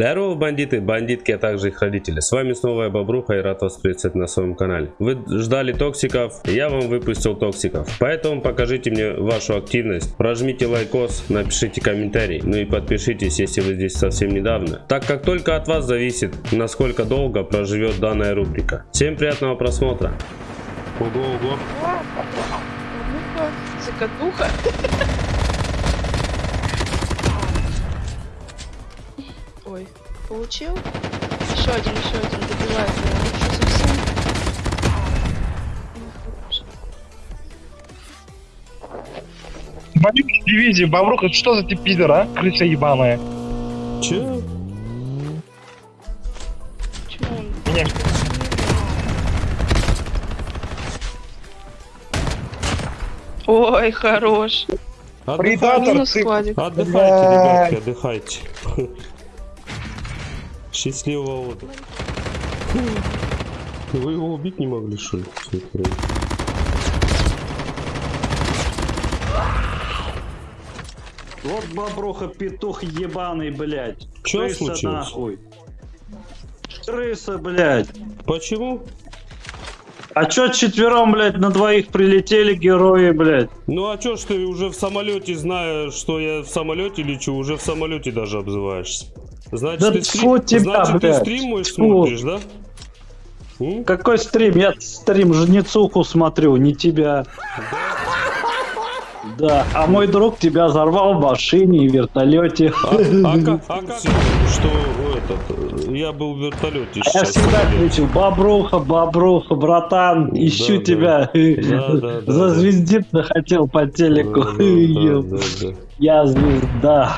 Здорово, бандиты, бандитки, а также их родители. С вами снова я Бобруха и рад вас приветствовать на своем канале. Вы ждали токсиков, я вам выпустил токсиков. Поэтому покажите мне вашу активность, прожмите лайкос, напишите комментарий, ну и подпишитесь, если вы здесь совсем недавно. Так как только от вас зависит, насколько долго проживет данная рубрика. Всем приятного просмотра. Ого, ого. Ну-ка, закатуха. Ой, получил? Еще один, еще один добивает меня. Что совсем? Бандит дивизии, Бобрух, это что за ты пидор, а? Крыса ебаная. Че? Чего он? Меня... Ой, хорош. Предатор, ты-. Отдыхайте, ребятки, отдыхайте. Счастливого отдыха. Вы его убить не могли, что ли? Вот бобруха петух ебаный, блядь. Чё Крыса случилось? нахуй. Крыса, блядь. Почему? А чё четвером, блядь, на двоих прилетели герои, блядь? Ну а чё ж ты уже в самолете, зная, что я в самолете лечу, уже в самолете даже обзываешься? Значит, Да ты, тьфу тебя, Значит, ты блядь, стрим мой тьфу. смотришь, да? М? Какой стрим? Я стрим жнецуху смотрю, не тебя. Да, а мой друг тебя взорвал в машине и вертолете. А, а как, а как что этот, я был в вертолете Я всегда кричу, бобруха, бобруха, братан, ищу да. тебя. Да, да, да, Зазвездиться хотел по телеку. Да, да, да, да. Я звезда.